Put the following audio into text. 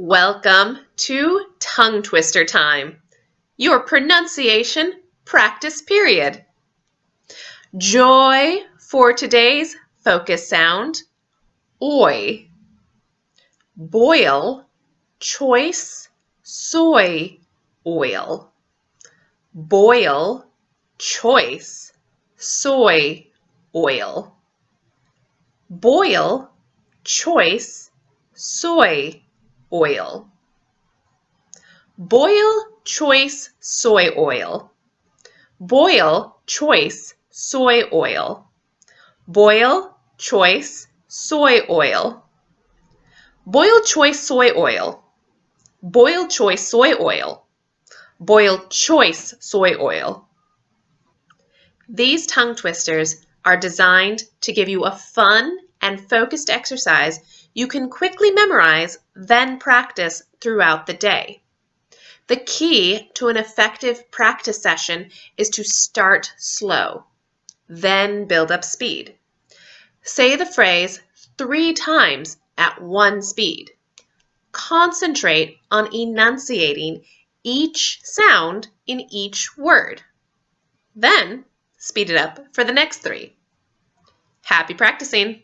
Welcome to Tongue Twister Time, your pronunciation practice period. Joy for today's focus sound, oi. Boil, choice, soy oil. Boil, choice, soy oil. Boil, choice, soy oil. Boil choice soy oil. Boil choice soy oil. Boil choice soy oil. Boil choice soy oil. Boil choice soy oil. Boil choice soy oil. These tongue twisters are designed to give you a fun and focused exercise you can quickly memorize, then practice throughout the day. The key to an effective practice session is to start slow, then build up speed. Say the phrase three times at one speed. Concentrate on enunciating each sound in each word. Then speed it up for the next three. Happy practicing!